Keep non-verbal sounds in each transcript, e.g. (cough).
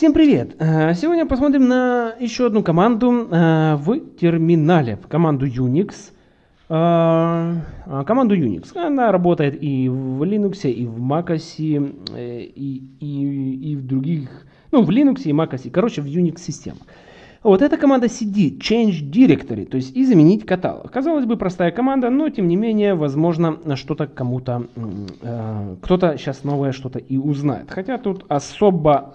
Всем привет! Э, сегодня посмотрим на еще одну команду э, в терминале, команду Unix. Э, команду Unix. Она работает и в Linux, и в MacOS, и, и, и в других, ну в Linux и MacOS, короче в Unix системах. Вот эта команда cd, change directory, то есть изменить каталог. Казалось бы, простая команда, но тем не менее, возможно, что-то кому-то, кто-то сейчас новое что-то и узнает. Хотя тут особо,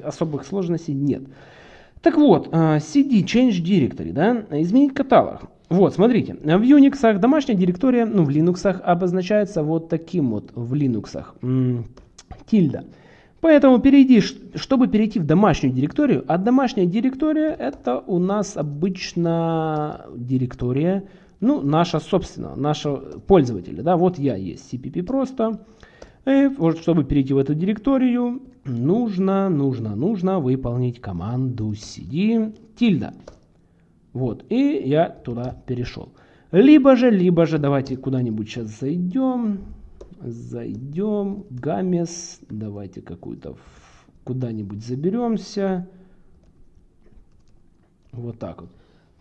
особых сложностей нет. Так вот, э, cd, change directory, да, изменить каталог. Вот, смотрите, в Unix домашняя директория, ну в Linux обозначается вот таким вот, в Linux, тильда. Поэтому перейди, чтобы перейти в домашнюю директорию, а домашняя директория это у нас обычно директория, ну, наша собственная, наша пользователя. Да? Вот я есть CPP просто. И вот, чтобы перейти в эту директорию, нужно, нужно, нужно выполнить команду cd тильда. Вот, и я туда перешел. Либо же, либо же, давайте куда-нибудь сейчас зайдем зайдем, гамес, давайте какую-то куда-нибудь заберемся. Вот так вот.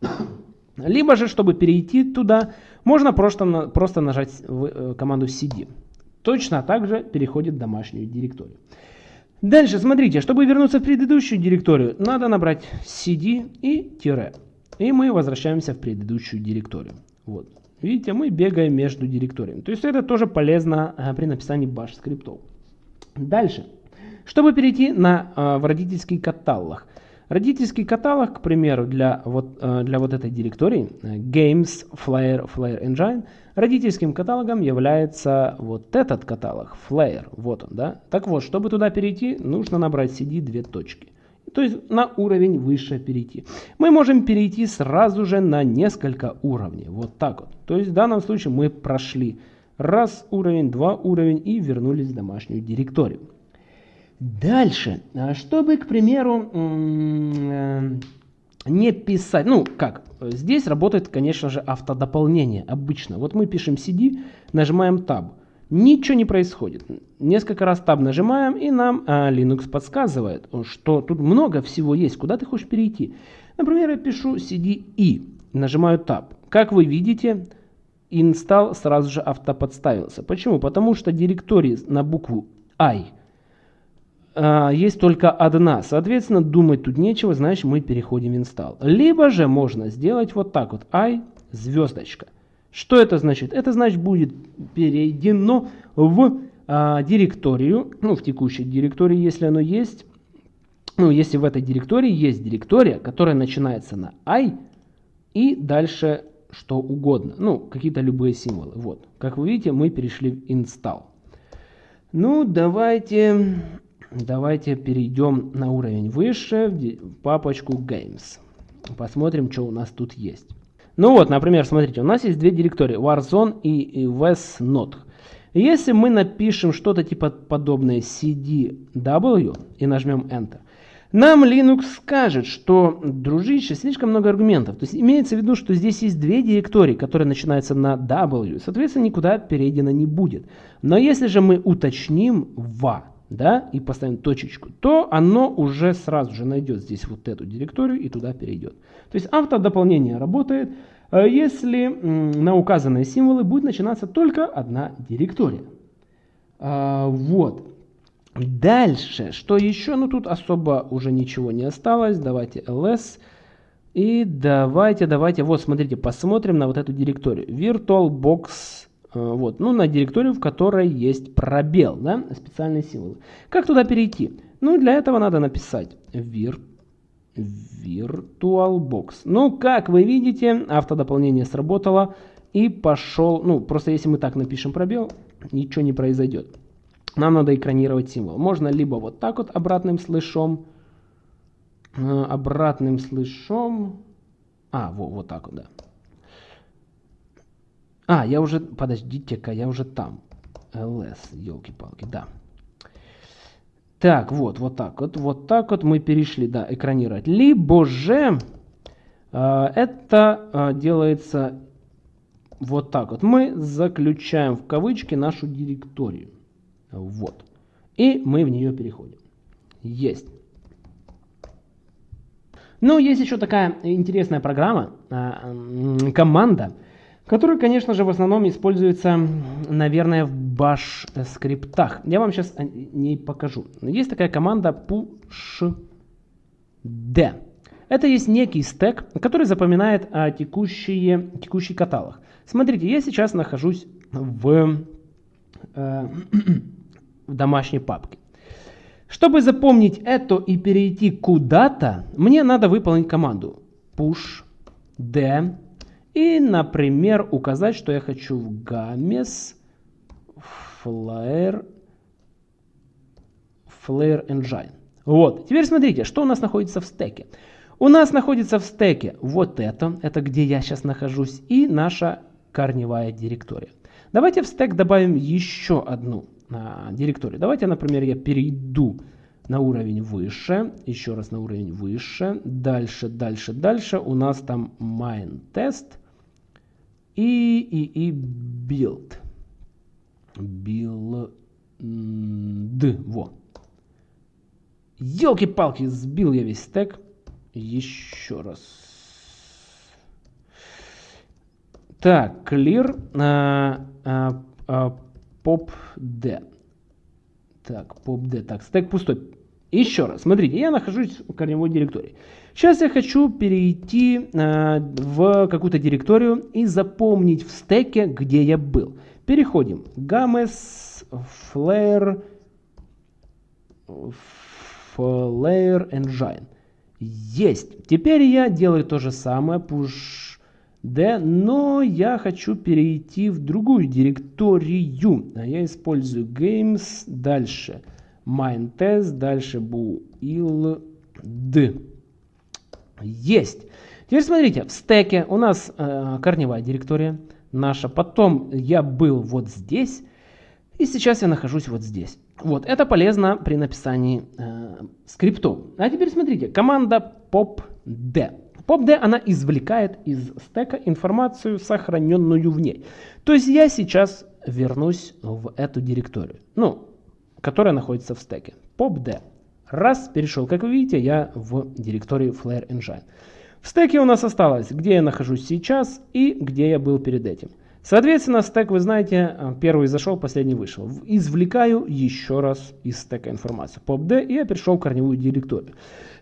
(coughs) Либо же, чтобы перейти туда, можно просто, просто нажать э, команду cd. Точно так же переходит в домашнюю директорию. Дальше, смотрите, чтобы вернуться в предыдущую директорию, надо набрать cd и тире. И мы возвращаемся в предыдущую директорию. Вот. Видите, мы бегаем между директориями. То есть это тоже полезно э, при написании bash скриптов. Дальше. Чтобы перейти на, э, в родительский каталог. Родительский каталог, к примеру, для вот, э, для вот этой директории Games Flare, Flare Engine, родительским каталогом является вот этот каталог, Flare. Вот он, да. Так вот, чтобы туда перейти, нужно набрать cd две точки то есть на уровень выше перейти. Мы можем перейти сразу же на несколько уровней, вот так вот. То есть в данном случае мы прошли раз уровень, два уровень и вернулись в домашнюю директорию. Дальше, а чтобы, к примеру, э, не писать, ну как, здесь работает, конечно же, автодополнение обычно. Вот мы пишем cd, нажимаем tab. Ничего не происходит. Несколько раз таб нажимаем, и нам а, Linux подсказывает, что тут много всего есть, куда ты хочешь перейти. Например, я пишу cd и нажимаю tab. Как вы видите, install сразу же автоподставился. Почему? Потому что директории на букву i а, есть только одна. Соответственно, думать тут нечего, значит мы переходим в install. Либо же можно сделать вот так вот i звездочка. Что это значит? Это значит будет перейдено в а, директорию, ну в текущей директории, если оно есть. Ну, если в этой директории есть директория, которая начинается на i и дальше что угодно. Ну, какие-то любые символы. Вот. Как вы видите, мы перешли в install. Ну, давайте, давайте перейдем на уровень выше, в папочку games. Посмотрим, что у нас тут есть. Ну вот, например, смотрите, у нас есть две директории, Warzone и VSNode. Если мы напишем что-то типа подобное cdw и нажмем Enter, нам Linux скажет, что, дружище, слишком много аргументов. То есть имеется в виду, что здесь есть две директории, которые начинаются на W, соответственно, никуда перейдено не будет. Но если же мы уточним va, да, и поставим точечку, то оно уже сразу же найдет здесь вот эту директорию и туда перейдет. То есть автодополнение работает, э, если на указанные символы будет начинаться только одна директория. А, вот. Дальше, что еще? Ну тут особо уже ничего не осталось. Давайте ls. И давайте, давайте, вот смотрите, посмотрим на вот эту директорию. VirtualBox вот, ну, на директорию, в которой есть пробел, да, специальные символы. Как туда перейти? Ну, для этого надо написать vir, virtualbox. Ну, как вы видите, автодополнение сработало и пошел, ну, просто если мы так напишем пробел, ничего не произойдет. Нам надо экранировать символ. Можно либо вот так вот обратным слышом, э, обратным слышом, а, вот, вот так вот, да. А, я уже, подождите-ка, я уже там. ls, елки-палки, да. Так, вот, вот так вот, вот так вот мы перешли, да, экранировать. Либо же э, это э, делается вот так вот. Мы заключаем в кавычки нашу директорию. Вот. И мы в нее переходим. Есть. Но есть еще такая интересная программа, команда, которая, конечно же, в основном используется, наверное, в bash скриптах. Я вам сейчас не покажу. Есть такая команда pushd. Это есть некий стек, который запоминает а, текущие, текущий каталог. Смотрите, я сейчас нахожусь в, э, (clears throat) в домашней папке. Чтобы запомнить это и перейти куда-то, мне надо выполнить команду push d и, например, указать, что я хочу в games flare, flare engine. Вот. Теперь смотрите, что у нас находится в стеке. У нас находится в стеке вот это, это где я сейчас нахожусь, и наша корневая директория. Давайте в стек добавим еще одну а, директорию. Давайте, например, я перейду на уровень выше, еще раз на уровень выше, дальше, дальше, дальше. У нас там main test и, и, и build. Build. Во. Елки-палки, сбил я весь стек. Еще раз. Так, clear а, а, а, pop d. Так, pop d. Так, стек пустой. Еще раз, смотрите, я нахожусь в корневой директории. Сейчас я хочу перейти э, в какую-то директорию и запомнить в стеке, где я был. Переходим. Games, Flare, Flare Engine. Есть. Теперь я делаю то же самое, push d, но я хочу перейти в другую директорию. Я использую games, дальше main test, дальше build. Есть. Теперь смотрите, в стеке у нас э, корневая директория наша. Потом я был вот здесь. И сейчас я нахожусь вот здесь. Вот, это полезно при написании э, скриптов. А теперь смотрите, команда popd. popd, она извлекает из стека информацию, сохраненную в ней. То есть я сейчас вернусь в эту директорию, ну, которая находится в стеке. popd. Раз, перешел. Как вы видите, я в директории Flare Engine. В стеке у нас осталось, где я нахожусь сейчас и где я был перед этим. Соответственно, стек, вы знаете, э, первый зашел, последний вышел. Извлекаю еще раз из стека информацию. PopD, и я перешел в корневую директорию.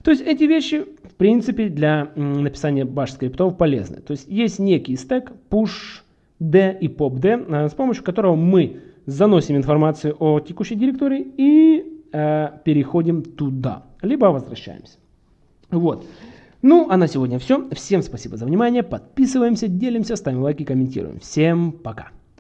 То есть эти вещи, в принципе, для написания bash скриптов полезны. То есть есть некий стек pushd и popd, э, с помощью которого мы заносим информацию о текущей директории и э, переходим туда, либо возвращаемся. Вот. Ну, а на сегодня все. Всем спасибо за внимание. Подписываемся, делимся, ставим лайки, комментируем. Всем пока.